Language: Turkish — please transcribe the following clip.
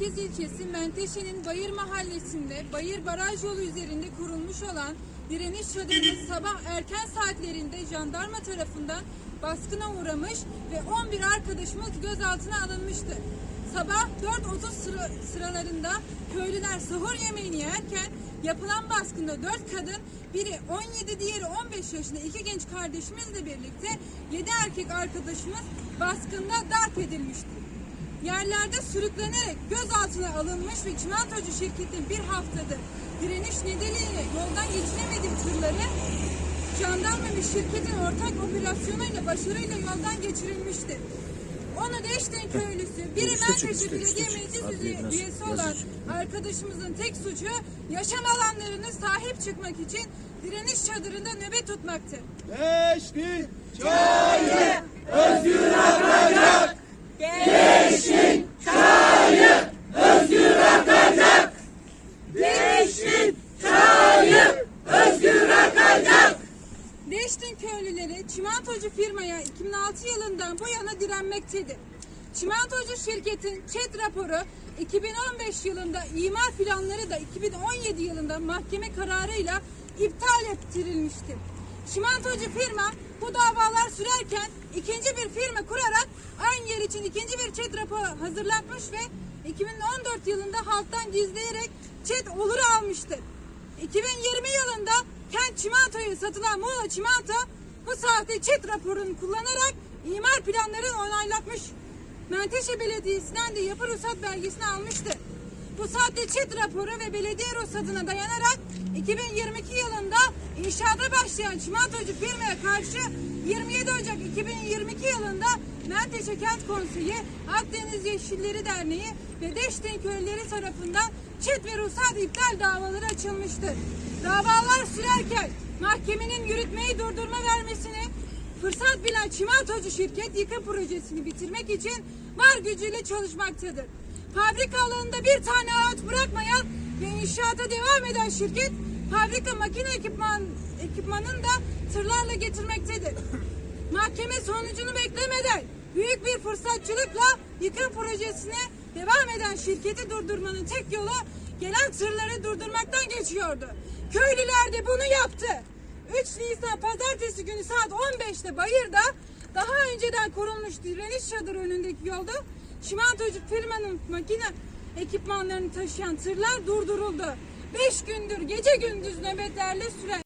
Merkez ilçesi Menteşe'nin Bayır mahallesinde Bayır Baraj yolu üzerinde kurulmuş olan direniş çadırı sabah erken saatlerinde jandarma tarafından baskına uğramış ve 11 arkadaşımız gözaltına alınmıştı. Sabah 4.30 sıra, sıralarında köylüler sahur yemeğini yerken yapılan baskında 4 kadın, biri 17, diğeri 15 yaşında iki genç kardeşimizle birlikte 7 erkek arkadaşımız baskında darp edilmişti. Yerlerde sürüklenerek gözaltına alınmış ve çimentocu şirketin bir haftadır direniş nedeniyle yoldan geçiremediği tırları jandarma ve şirketin ortak operasyonuyla başarıyla yoldan geçirilmiştir. Onu Deşten köylüsü, biri üste, Belediye. Meclis üyesi olan arkadaşımızın tek suçu yaşam alanlarına sahip çıkmak için direniş çadırında nöbet tutmaktır. Geçti. Deştin köylüleri çimentocu firmaya 2006 yılından bu yana direnmektedir. Çimentocu şirketin ÇED raporu 2015 yılında imar planları da 2017 yılında mahkeme kararıyla iptal ettirilmiştir. Çimentocu firma bu davalar sürerken ikinci bir firma kurarak aynı yer için ikinci bir ÇED raporu hazırlatmış ve 2014 yılında halktan gizleyerek ÇED oluru almıştır. 2020 yılında Kent Çimento'ya satılan Muğla Çimento bu sahte çet raporunu kullanarak imar planlarını onaylatmış. Menteşe Belediyesi'nden de yapı ruhsat belgesini almıştı. Bu sahte çet raporu ve belediye ruhsatına dayanarak 2022 yılında inşaata başlayan çimentocu firmaya karşı 27 Ocak 2022 yılında Menteşe Kent Konseyi, Akdeniz Yeşilleri Derneği ve Deştin Köylüleri tarafından çet ve ruhsat iptal davaları açılmıştır. Davalar sürerken mahkemenin yürütmeyi durdurma vermesini fırsat bilen çimentocu şirket yıkım projesini bitirmek için var gücüyle çalışmaktadır. Fabrika alanında bir tane ağaç bırakmayan ve inşaata devam eden şirket fabrika makine ekipman, ekipmanını da tırlarla getirmektedir. Mahkeme sonucunu beklemeden büyük bir fırsatçılıkla yıkım projesine devam eden şirketi durdurmanın tek yolu gelen tırları durdurmaktan geçiyordu. Köylüler de bunu yaptı. 3 Nisan pazartesi günü saat 15'te Bayır'da daha önceden kurulmuş direniş çadırı önündeki yolda çimentocu firmanın makine ekipmanlarını taşıyan tırlar durduruldu. 5 gündür gece gündüz nöbetlerle süren